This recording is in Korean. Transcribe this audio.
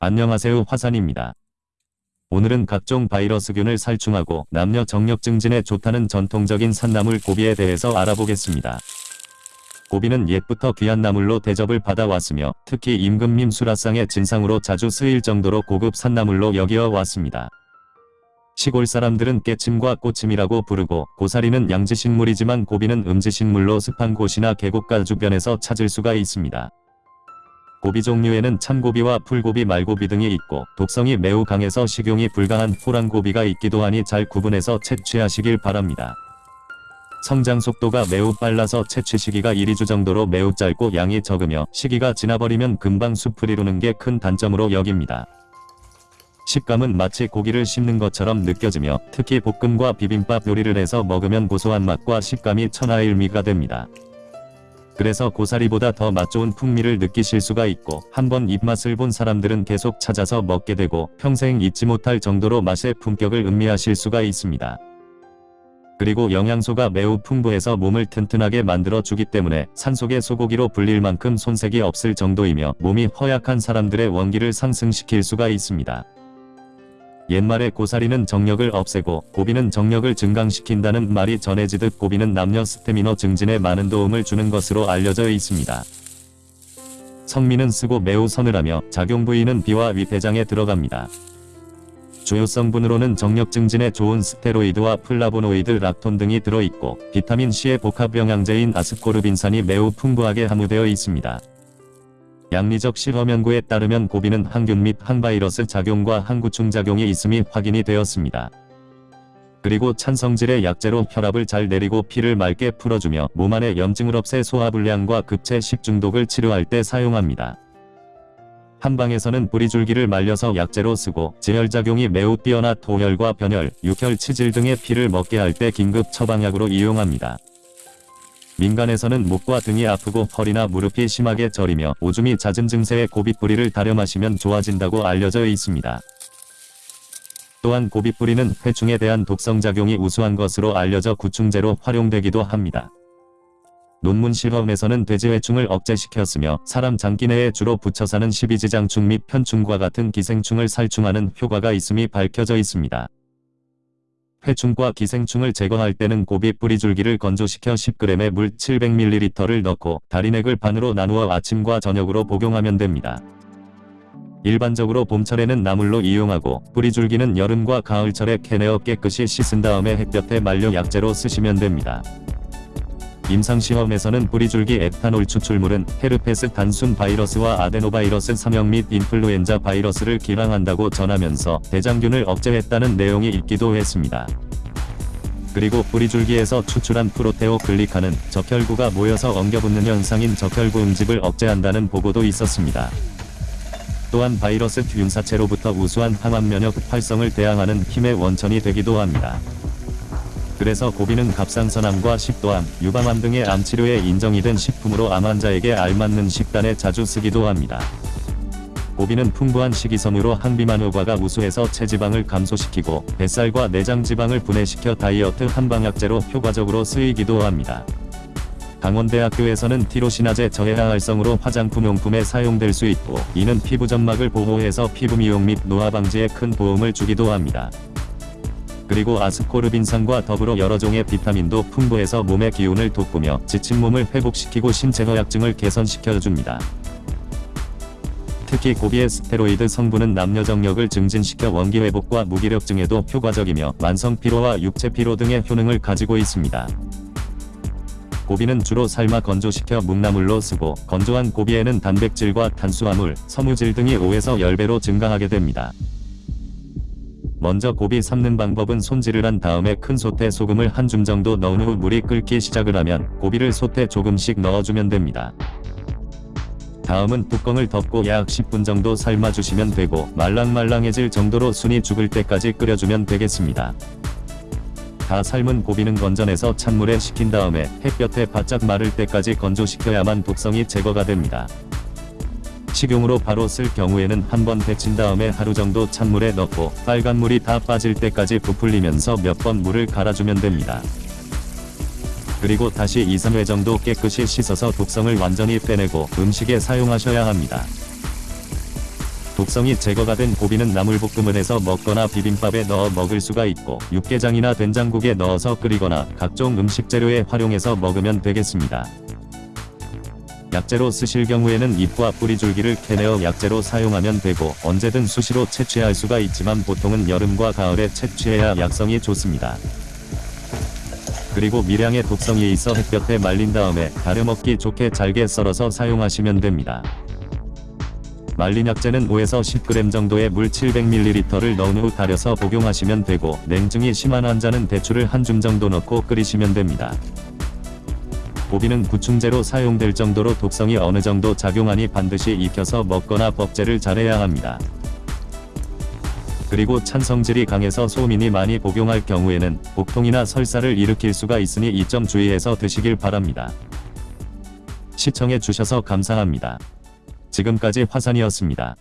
안녕하세요 화산입니다. 오늘은 각종 바이러스균을 살충하고 남녀 정력 증진에 좋다는 전통적인 산나물 고비에 대해서 알아보겠습니다. 고비는 옛부터 귀한 나물로 대접을 받아왔으며 특히 임금님 수라상의 진상으로 자주 쓰일 정도로 고급 산나물로 여기어 왔습니다. 시골 사람들은 깨침과 꼬침이라고 부르고 고사리는 양지식물이지만 고비는 음지식물로 습한 곳이나 계곡가 주변에서 찾을 수가 있습니다. 고비 종류에는 참고비와 풀고비 말고비 등이 있고 독성이 매우 강해서 식용이 불가한 호랑고비가 있기도 하니 잘 구분해서 채취하시길 바랍니다. 성장 속도가 매우 빨라서 채취 시기가 1-2주 정도로 매우 짧고 양이 적으며 시기가 지나버리면 금방 숲을 이루는 게 큰 단점으로 여깁니다. 식감은 마치 고기를 씹는 것처럼 느껴지며 특히 볶음과 비빔밥 요리를 해서 먹으면 고소한 맛과 식감이 천하일미가 됩니다. 그래서 고사리보다 더 맛 좋은 풍미를 느끼실 수가 있고 한번 입맛을 본 사람들은 계속 찾아서 먹게 되고 평생 잊지 못할 정도로 맛의 품격을 음미하실 수가 있습니다. 그리고 영양소가 매우 풍부해서 몸을 튼튼하게 만들어 주기 때문에 산속의 소고기로 불릴 만큼 손색이 없을 정도이며 몸이 허약한 사람들의 원기를 상승시킬 수가 있습니다. 옛말에 고사리는 정력을 없애고 고비는 정력을 증강시킨다는 말이 전해지듯 고비는 남녀 스태미너 증진에 많은 도움을 주는 것으로 알려져 있습니다. 성미는 쓰고 매우 서늘하며 작용 부위는 비와 위폐장에 들어갑니다. 주요 성분으로는 정력 증진에 좋은 스테로이드와 플라보노이드, 락톤 등이 들어있고 비타민C의 복합 영양제인 아스코르빈산이 매우 풍부하게 함유되어 있습니다. 약리적 실험 연구에 따르면 고비는 항균 및 항바이러스 작용과 항구충 작용이 있음이 확인이 되었습니다. 그리고 찬 성질의 약재로 혈압을 잘 내리고 피를 맑게 풀어주며 몸 안의 염증을 없애 소화불량과 급체 식중독을 치료할 때 사용합니다. 한방에서는 뿌리줄기를 말려서 약재로 쓰고 제혈작용이 매우 뛰어나 토혈과 변혈, 육혈, 치질 등의 피를 먹게 할 때 긴급 처방약으로 이용합니다. 민간에서는 목과 등이 아프고 허리나 무릎이 심하게 저리며 오줌이 잦은 증세에 고비뿌리를 다려 마시면 좋아진다고 알려져 있습니다. 또한 고비뿌리는 회충에 대한 독성작용이 우수한 것으로 알려져 구충제로 활용되기도 합니다. 논문 실험에서는 돼지 회충을 억제시켰으며 사람 장기 내에 주로 붙여 사는 십이지장충 및 편충과 같은 기생충을 살충하는 효과가 있음이 밝혀져 있습니다. 회충과 기생충을 제거할 때는 고비 뿌리줄기를 건조시켜 10g의 물 700ml를 넣고 다리넥을 반으로 나누어 아침과 저녁으로 복용하면 됩니다. 일반적으로 봄철에는 나물로 이용하고 뿌리줄기는 여름과 가을철에 캐내어 깨끗이 씻은 다음에 햇볕에 말려 약재로 쓰시면 됩니다. 임상시험에서는 뿌리줄기 에탄올 추출물은 헤르페스 단순 바이러스와 아데노바이러스 3형 및 인플루엔자 바이러스를 기량한다고 전하면서 대장균을 억제했다는 내용이 있기도 했습니다. 그리고 뿌리줄기에서 추출한 프로테오글리칸은 적혈구가 모여서 엉겨붙는 현상인 적혈구 응집을 억제한다는 보고도 있었습니다. 또한 바이러스 균사체로부터 우수한 항암 면역 활성을 대항하는 힘의 원천이 되기도 합니다. 그래서 고비는 갑상선암과 식도암, 유방암 등의 암치료에 인정이 된 식품으로 암 환자에게 알맞는 식단에 자주 쓰기도 합니다. 고비는 풍부한 식이섬유로 항비만 효과가 우수해서 체지방을 감소시키고 뱃살과 내장 지방을 분해시켜 다이어트 한방약제로 효과적으로 쓰이기도 합니다. 강원대학교에서는 티로시나제 저해화 활성으로 화장품 용품에 사용될 수 있고 이는 피부 점막을 보호해서 피부 미용 및 노화 방지에 큰 도움을 주기도 합니다. 그리고 아스코르빈산과 더불어 여러 종의 비타민도 풍부해서 몸의 기운을 돋구며 지친 몸을 회복시키고 신체 허약증을 개선시켜줍니다. 특히 고비의 스테로이드 성분은 남녀 정력을 증진시켜 원기 회복과 무기력증에도 효과적이며 만성 피로와 육체 피로 등의 효능을 가지고 있습니다. 고비는 주로 삶아 건조시켜 묵나물로 쓰고 건조한 고비에는 단백질과 탄수화물, 섬유질 등이 5에서 10배로 증가하게 됩니다. 먼저 고비 삶는 방법은 손질을 한 다음에 큰 솥에 소금을 한 줌 정도 넣은 후 물이 끓기 시작을 하면 고비를 솥에 조금씩 넣어주면 됩니다. 다음은 뚜껑을 덮고 약 10분 정도 삶아주시면 되고 말랑말랑해질 정도로 순이 죽을 때까지 끓여주면 되겠습니다. 다 삶은 고비는 건져내서 찬물에 식힌 다음에 햇볕에 바짝 마를 때까지 건조시켜야만 독성이 제거가 됩니다. 식용으로 바로 쓸 경우에는 한번 데친 다음에 하루 정도 찬물에 넣고 빨간 물이 다 빠질 때까지 부풀리면서 몇 번 물을 갈아주면 됩니다. 그리고 다시 2-3회 정도 깨끗이 씻어서 독성을 완전히 빼내고 음식에 사용하셔야 합니다. 독성이 제거가 된 고비는 나물볶음을 해서 먹거나 비빔밥에 넣어 먹을 수가 있고 육개장이나 된장국에 넣어서 끓이거나 각종 음식 재료에 활용해서 먹으면 되겠습니다. 약재로 쓰실 경우에는 잎과 뿌리 줄기를 캐내어 약재로 사용하면 되고 언제든 수시로 채취할 수가 있지만 보통은 여름과 가을에 채취해야 약성이 좋습니다. 그리고 미량의 독성이 있어 햇볕에 말린 다음에 가려 먹기 좋게 잘게 썰어서 사용하시면 됩니다. 말린 약재는 5에서 10g 정도의 물 700ml를 넣은 후 달여서 복용하시면 되고 냉증이 심한 환자는 대추를 한 줌 정도 넣고 끓이시면 됩니다. 고비는 구충제로 사용될 정도로 독성이 어느 정도 작용하니 반드시 익혀서 먹거나 법제를 잘해야 합니다. 그리고 찬성질이 강해서 소민이 많이 복용할 경우에는 복통이나 설사를 일으킬 수가 있으니 이 점 주의해서 드시길 바랍니다. 시청해 주셔서 감사합니다. 지금까지 화산이었습니다.